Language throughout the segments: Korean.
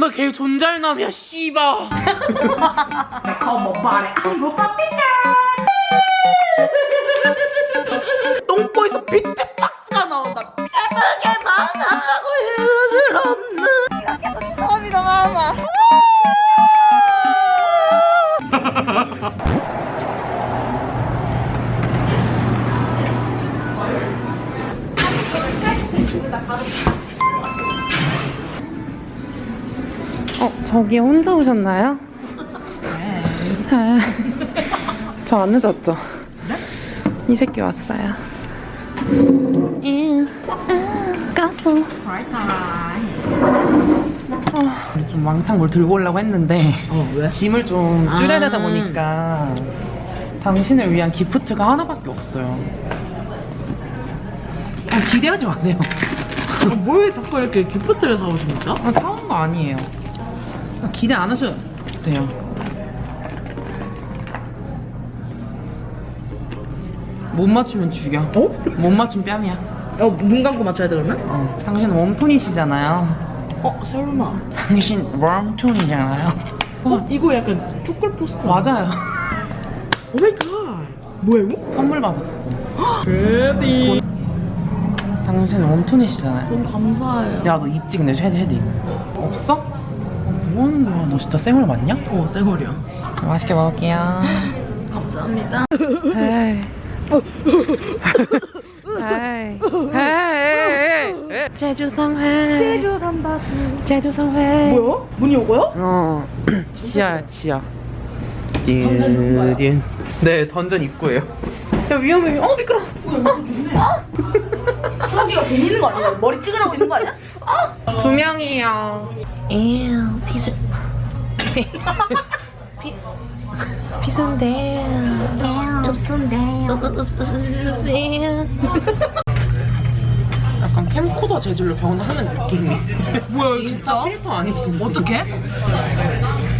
나 걔 존잘남이야 빠삐냐 똥꼬에서 비트 저기 혼자 오셨나요? 네. 저 안 늦었죠? 네? 이 새끼 왔어요. 까부. 우리 좀 왕창 뭘 들고 오려고 했는데 어 왜? 짐을 좀 줄여야 되다 아. 보니까 당신을 위한 기프트가 하나밖에 없어요. 아, 기대하지 마세요. 뭘 자꾸 이렇게 gift를 사오십니까? 아, 사온 거 아니에요. 아, 기대 안 하셔도 돼요. 못 맞추면 죽여. 어? 못 맞추면 뺨이야. 어, 눈 감고 맞춰야 돼 그러면? 어. 당신 warm tone이시잖아요. 어, 설마 당신 warm tone이잖아요. 어, 이거 약간 초콜 포스터 맞아요. oh my god 뭐야 이거? 선물 받았어. 베비 당신 웜톤이시잖아요. 너무 감사해요 야, 너 있지, 근데 헤드, 헤드. 없어? 어, 뭐 하는 거야? 너 진짜 쌩얼 맞냐? 어, 쌩얼이야 맛있게 먹을게요. 감사합니다 헤이. 헤이. 헤이. 제주 성회. 제주 삼바스 제주 성회. 뭐야? 문이 오고요? 어. 지하야, 지하. 딘. 네, 던전 입구예요. 야, 위험해. 어, 미끄러. 수학이가 괜히 있는 거 아니야? 머리 찍으라고 있는 거 아니야? 두 명이요. 에휴, 피수. 피. 피. 피순데. 약간 캠코더 재질로 변하는 느낌이. 뭐야 이거 진짜 필터 아니지? 어떡해?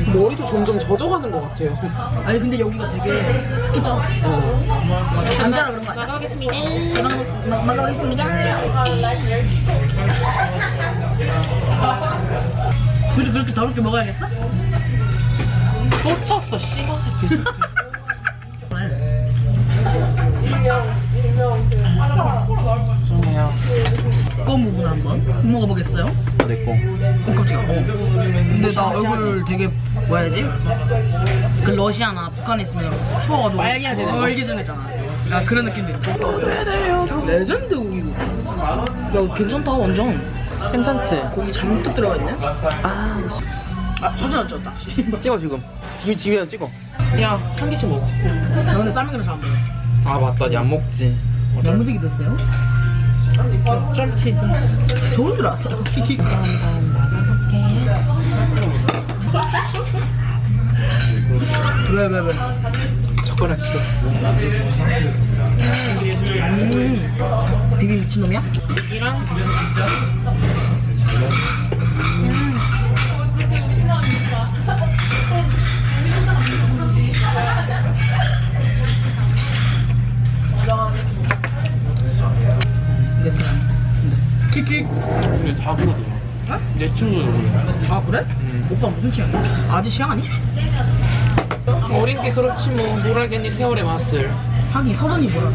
머리도 점점 젖어가는 것 같아요. 아니 근데 여기가 되게 스키죠? 남자라 그런 거 아니야? 먹어보겠습니다. 먹, 먹 어보겠습니다. 굳이 그렇게 더럽게 먹어야겠어? 또 쳤어, 씨발 새끼. 좋네요. 두꺼운 부분 한번 국 먹어보겠어요? 내 거. 어 깜짝이야 어. 근데 나 얼굴 되게 뭐라 해야 되지? 그 러시아나 북한에 있으면 추워가지고 빨개야 되는 거. 빨개지잖아 아 그런 느낌도 있고 레전드 고기고 야 괜찮다 완전 괜찮지? 고기 잔뜩 들어가 있네 아, 아 사진 안 찍었다 찍어 지금. 지금 집에 찍어. 야, 한 개씩 먹어. 나 근데 그래서 안 먹어 아 맞다, 니안 먹지. 양무지기 됐어요? 쫄티. 좋은 줄 알았어 왜왜 왜? 젓가락 싫어. 음 비비 미친놈이야? 이랑 킥킥 근데 다 그거더라. 내 친구도 그래. 아 그래? 음. 오빠 무슨 취향이야? 아직 취향 아니? 어린 게 그렇지 뭐. 뭘 알겠니 세월의 맛을. 하긴 서른이 뭐야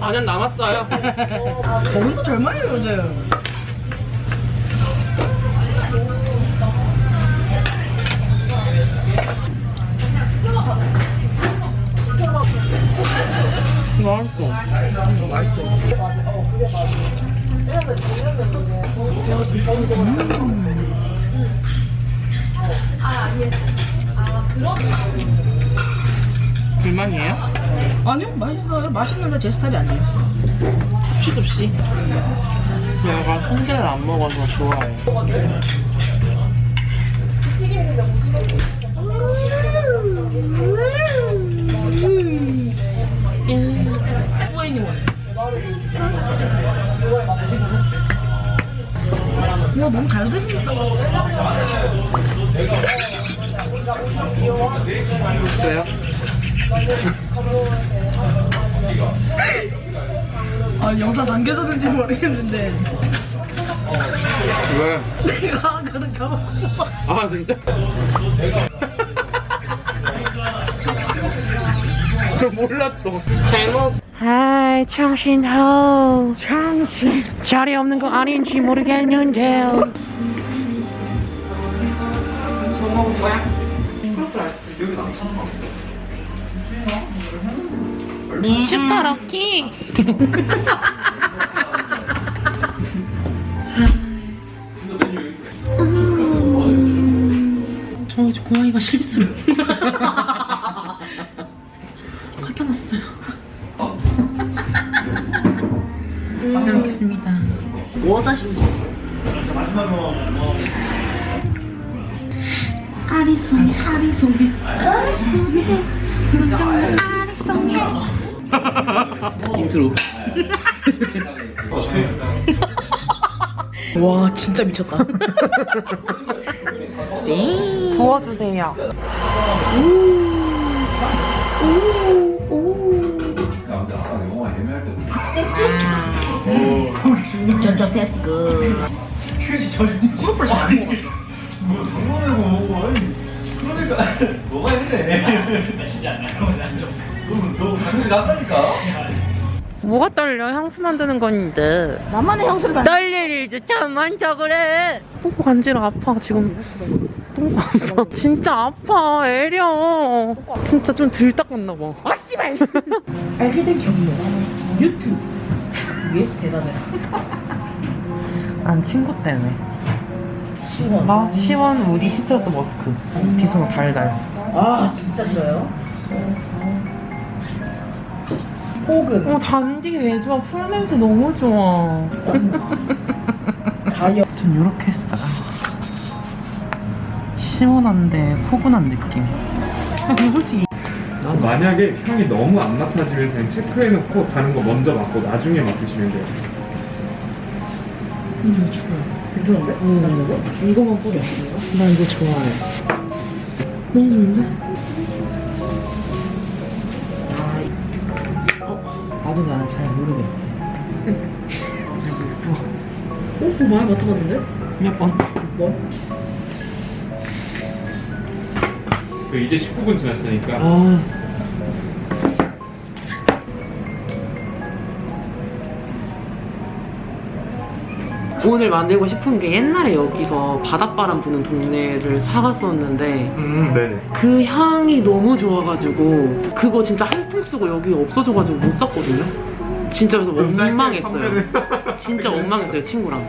4년 남았어요. 저분도 젊어요 요즘 맛있어. 맛있어 불만이에요? 아니요 맛있어요 맛있는데 제 스타일이 아니에요 kup시kup시. 내가 성게를 안 먹어서 좋아해. 후에니 원 와 너무 잘 드신다 왜요? 아 영상 남겨졌는지 모르겠는데 왜? 내가 가득 잡아먹고 아 진짜? 또. 잘못 하이 창신호. 창신. 자리 없는 거 아닌지 모르겠는데 뭐 먹을 거야? 슈퍼 럭키. 저 고양이가 실수 뭐다 심지. 아리송이 아리송이 아리송이 아리송이 인트로. 와 진짜 미쳤다. 부어주세요 전적 테스트. 그 뭐가 있네. 진짜 안 나오지 안 좀. 너 당연히 난다니까. 뭐가 떨려? 향수 만드는 건데. 나만의 향수를 만 떨릴 일도 참 많다 그래 뽀뽀 간지러 아파 지금. 똥 아파 진짜 아파 애려. 진짜 좀덜 닦았나 봐. 아 씨발. 알게 된 경로. 유튜브 그게 대단해. 난 친구 때문에. 시원. 나 시원 우디 시트러스 머스크. 비서가 달달. 아 진짜 싫어요? 혹은 어 잔디 왜 좋아? 풀 냄새 너무 좋아. 자연. 전 이렇게 했어요 시원한데 포근한 느낌. 근데 솔직히 만약에 향이 너무 안 맡아지면 그냥 체크해놓고 다른 거 먼저 맡고 나중에 맡으시면 돼요. 괜찮은데? 응 이거만 뿌려 나 이거 좋아해 먹는데? 어? 나도 나 잘 모르겠지 잘 모르겠어 어? 그거 많이 맡아봤는데? 몇 번? 뭐? 그 이제 19분 지났으니까. 아. 오늘 만들고 싶은 게 옛날에 여기서 바닷바람 부는 동네를 사갔었는데 음. 그 향이 너무 좋아가지고 그거 진짜 한통 쓰고 여기 없어져가지고 못 샀거든요. 진짜 그래서 원망했어요. 진짜 원망했어요 친구랑.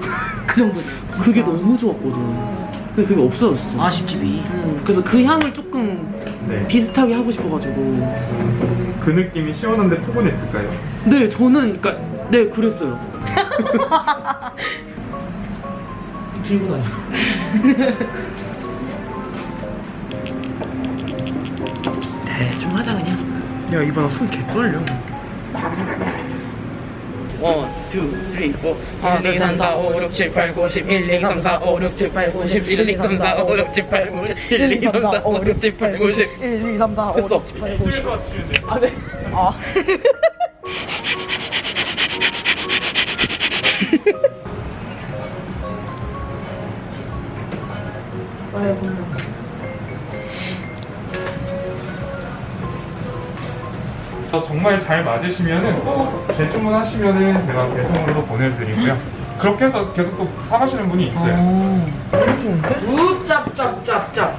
그 정도냐 그게 너무 좋았거든 근데 그게 없어졌어 아쉽지비 음, 그래서 그 향을 조금 네. 비슷하게 하고 싶어가지고. 그 느낌이 시원한데 포근했을까요? 네 저는 그니까 네 그랬어요. 들고 다녀. 대충 하자 그냥. 야 이봐 나손 개떨려 원, 투, 쓰리, 포. 1, 2, 3, 4, 5, 6, 7, 8, 9, 10 1, 2, 3, 4, 5, 6, 7, 8, 9, 10 1, 2, 3, 4, 5, 6, 7, 8, 9, 10 1, 2, 3, 4, 5, 6, 7, 8, 9, 10 1, 2, 3, 4, 5, 됐어. 6, 7, 8, 9, 10 집에서 맞추면 돼요. 아 네. 정말 잘 맞으시면은 또 재주문하시면은 제가 배송으로 보내드리고요. 그렇게 해서 계속 또 사가시는 분이 있어요. 어, 좋은데? 우짭짭짭짭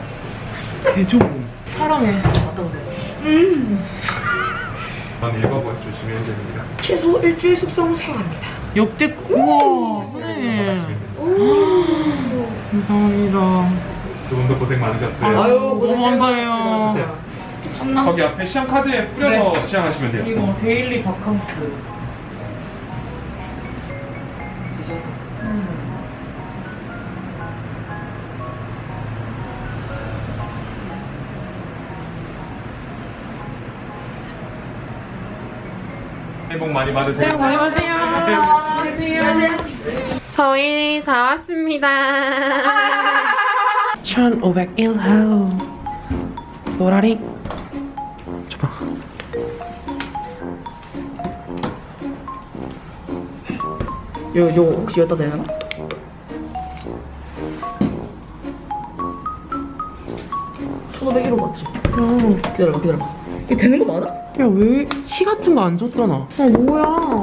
개 좋은 사랑해. 갔다 오세요 한번 읽어보시면 됩니다. 최소 일주일 숙성 사용합니다. 역대 우와. 선생님 감사합니다. 두 분도 고생 많으셨어요. 아유 너무 감사해요 네. 거기 앞에 시향 카드에 뿌려서 시향하시면 돼요. 이거 데일리 바캉스 새해 복 많이 받으세요. 새해 복 많이 받으세요. 저희 다 왔습니다. 1501호 노라리 요, 요 혹시 여기다 내나? 천오백 1호 맞지? 응 기다려봐 기다려봐 이게 되는 거 맞아? 야 왜 키 같은 거 안 줬잖아 아 뭐야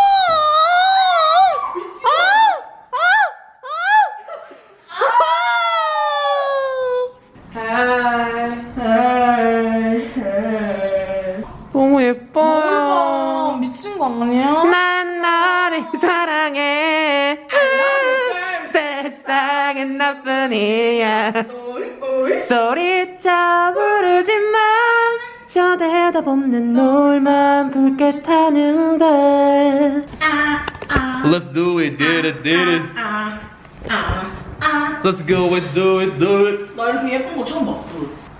너무 아, 예뻐요 미친 거 아니야? 너뿐이야 소리쳐 부르지만 저 대답 없는 놀만 붉게 타는데 Let's do it, did it, did it. Let's go and do it, do it. 나 이렇게 예쁜 거 처음 봐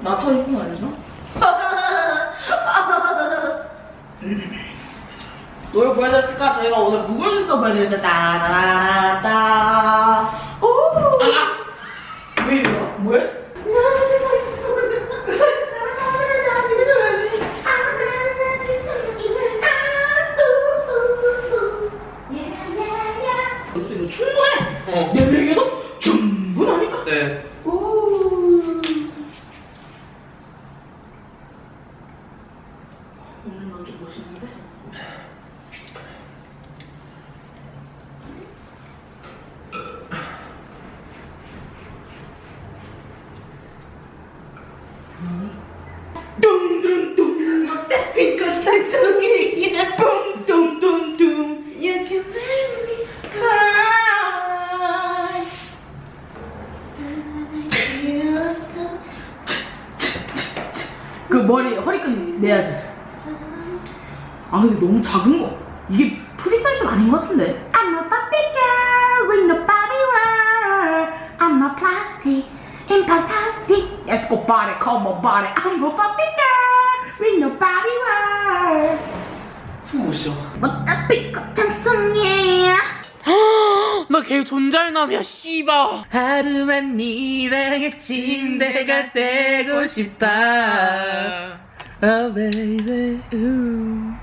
나처럼 예쁜 거 아니지만 노래 보여드렸을까? 저희가 오늘 무굴실서 보여드렸어요 따라라따 오 아! 왜 이래? 뭐해? 이거 충분해! 어. 내 얘기도 충분하니까 네 오. 오늘 먼저 보시는데? 둥둥둥 빛같은 You can make me cry 그 머리 허리끈 내야지. 아 근데 너무 작은 거. 이게 프리 사이즈는 아닌 것 같은데. I'm a Barbie girl with no Barbie world. I'm a plastic and fantastic. Let's go body, come on body. I'm a Barbie girl with no Barbie world. 숨못 쉬어 뭐다 빛같은 손이야. 나걔 존잘남이야 씨바 하루만 네 방에 침대가 되고 싶다 Oh baby ooh.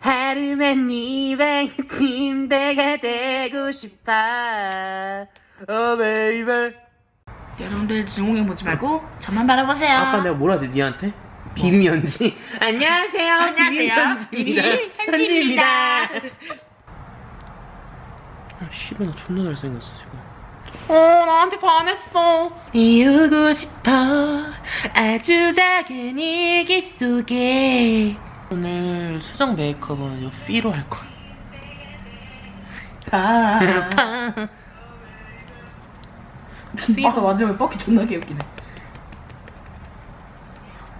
하루만 네 방에 침대가 되고 싶다 Oh baby 여러분들 증오해 보지 말고 저만 바라보세요. 아까 내가 뭐라 하지 니한테? 빔연지 안녕하세요 안녕하세요. 빔 현지입니다. 아 씨발 나 존나 잘생겼어 지금 어 나한테 반했어 이루고 싶어 아주 작은 일기 속에 오늘 수정 메이크업은 요 피로 할 거야 아. 파. 아까 마지막에 뻑이 존나 개웃기네.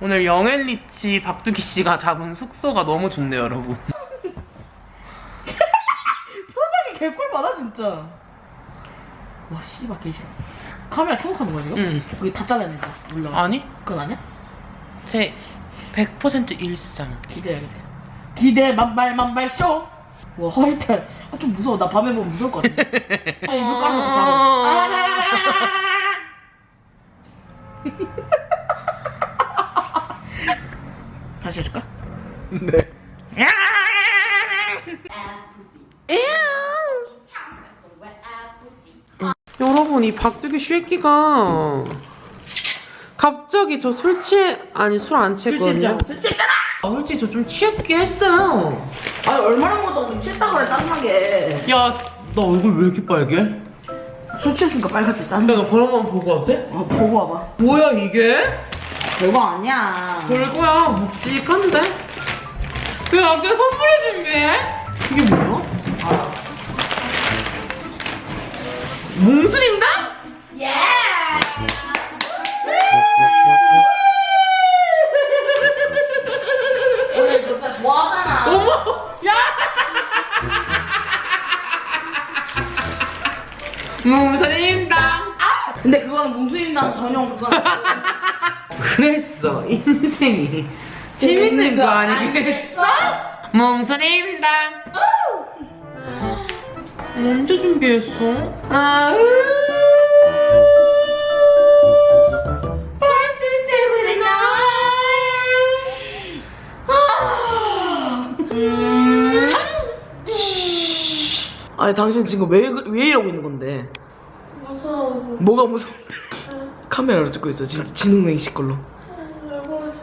오늘 영앤리치 박두기 씨가 잡은 숙소가 너무 좋네요 여러분 표정이 개꿀 받아 진짜. 와 씨발 개싫어. 카메라 켜고 하는 거야 지금? 응 여기 다 잘라야 된다. 몰라. 아니 그건 아니야? 제 100% 일상 기대해야겠다. 기대 만발 만발 쇼. 와 화이트. 아, 좀 무서워. 나 밤에 보면 무서울 것 같아. 아 이거 깔아놓고 자고. 다시 해줄까? 네 여러분 이 박두기 쉐끼가 갑자기 저 술 취해 아니 술 안 취했거든요 술 취했잖아. 아, 솔직히 저 좀 취했긴 했어요 아니 얼마나 먹었다 우리 취했다 그래 짜증나게. 야 나 얼굴 왜 이렇게 빨개? 술 취했으니까 빨갛지 짜증나. 내가 그런 거 보고 왔대? 어 보고 와봐. 뭐야 이게? 별거 아니야. 별거야 묵직한데? 왜 나한테 선물을 준비해? 이게 뭐야? 알아. 몽순인가? 예. 오늘 진짜 좋아하잖아. 어머! 야! 몽순인당 근데 그건 몽순이랑 전용 그건. 그랬어 인생이 재밌는 거 아니겠어? 몽순인당 언제 준비했어? 아 아니 아니 당신 지금 왜, 그- 왜 이러고 있는 건데? 무서워. 뭐가 무서운데? 카메라로 찍고 있어 지금 지능냉시 걸로 왜 그러지?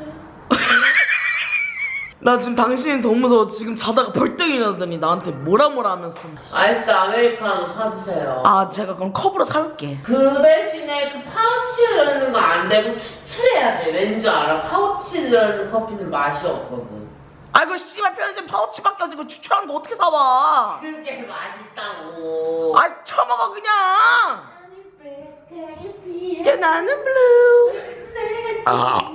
나 지금 당신이 더 무서워 지금 자다가 벌떡 일어나더니 나한테 뭐라 뭐라 하면서 아이스 아메리카노 사주세요. 아 제가 그럼 컵으로 사올게 그 대신에 그 파우치에 넣는 거 안 되고 추출해야 돼. 왠줄 알아? 파우치에 넣는 커피는 맛이 없거든. 아이고 씨발 편의점 파우치밖에 없고 추출한 거 어떻게 사와 그게 맛있다고. 아이 처먹어 그냥 야 나는 blue 아.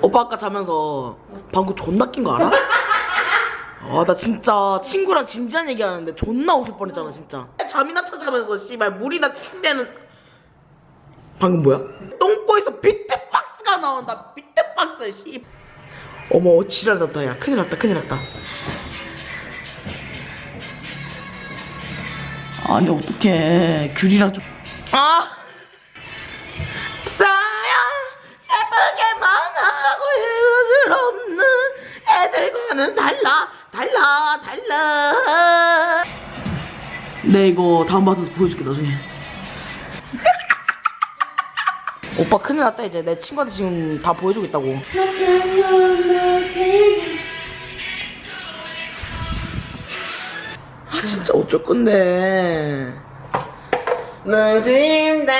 오빠 아까 자면서 방구 존나 낀 거 알아? 아 나 진짜 친구랑 진지한 얘기하는데 존나 웃을 뻔했잖아 진짜 잠이나 처자면서 씨발 물이나 충대는 방금 뭐야? 똥꼬에서 비트박스가 나온다 비트박스 씨 어머 지랄 났다 야 큰일 났다 큰일 났다 아니 어떡해. 귤이랑 좀. 아! 싸야! 예쁘게 만나고 이것을 없는 애들과는 달라 달라 달라. 네 이거 다운받아서 보여줄게 나중에. 오빠 큰일 났다 이제. 내 친구한테 지금 다 보여주겠다고 아 진짜 어쩔 건데 무슨다.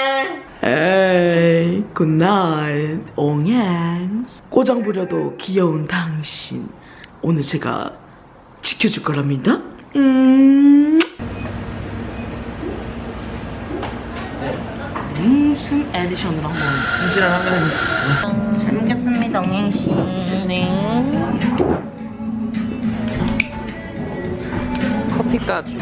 에이 굿나잇 옹양 꼬장 부려도 귀여운 당신 오늘 제가 지켜줄 거랍니다 음 무슨 에디션으로 한번 분실을 하면 해보겠어 잘 먹겠습니다, 옹행씨. 네. 커피까지.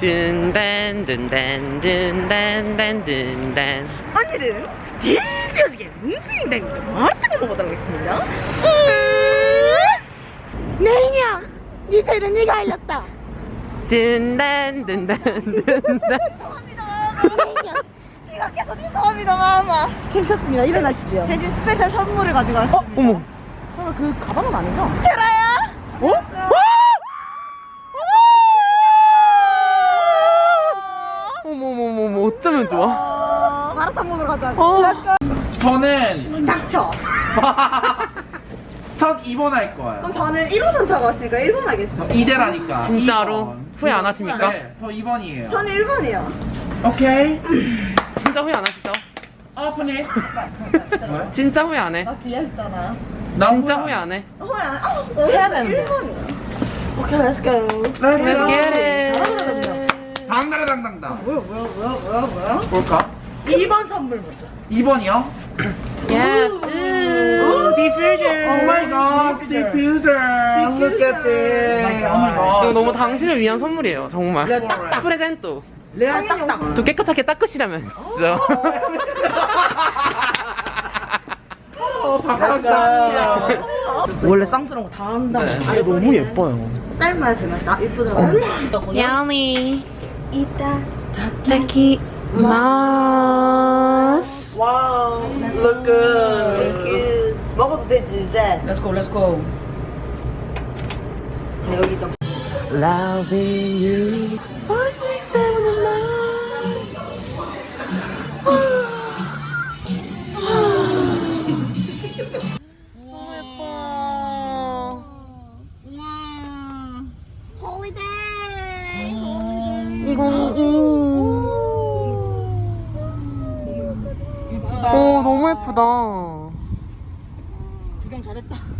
든단 든단 든단 단 든단 오늘은 뭉순이다입니다. 어떻게 먹어보도록 하겠습니다. 내 인형! 네 새를 네가 알렸다. 든단 든단 든단 죄송합니다. 지각해서 죄송합니다, 마마. 괜찮습니다. 일어나시죠. 대신 스페셜 선물을 가지고 왔습니다. 어머 설마 그 가방은 아니죠? 테라야? 어? 어머머머머 어쩌면 좋아 마라탕 먹으러 가자. 저는 닥쳐. 첫 2번 할 거예요. 그럼 저는 1호선 타고 왔으니까 1번 하겠습니다. 이대라니까. 진짜로? 2번. 후회 안 하십니까? 네, 저 2번이에요. 저는 1번이요. 오케이. 진짜 후회 안 하시죠? 오픈이. 진짜 후회 안 해? 나 귀엽잖아. 진짜 후회 안 해? 어, 안, 아, 해야 되는데. 1번이요. 오케이, let's go. Let's get it 당당당당당. 뭐야, 뭐야, 뭐야, 뭐야, 뭐야? 뭘까? 2번 선물 먼저. 2번이요? Yes. Ooh, diffuser Oh my god, diffuser. Look at this. Oh my 이거 god. 너무 당신을 위한 선물이에요 정말. 딱딱. 프레젠토. 레알 딱딱. 또 깨끗하게 닦으시라면서. 어, 바깥다. 원래 쌍스러운 거 다 한다. 아 너무 예뻐요. 쌀맛 제맛 나 이쁘더라고. 야미 이따 마스 와우 look good 그 먹어도 되지 이제. Let's go let's go 자 여기다. Loving you Five, six, seven, and nine 너무 예뻐 홀리데이. 오 너무 예쁘다 구경 잘했다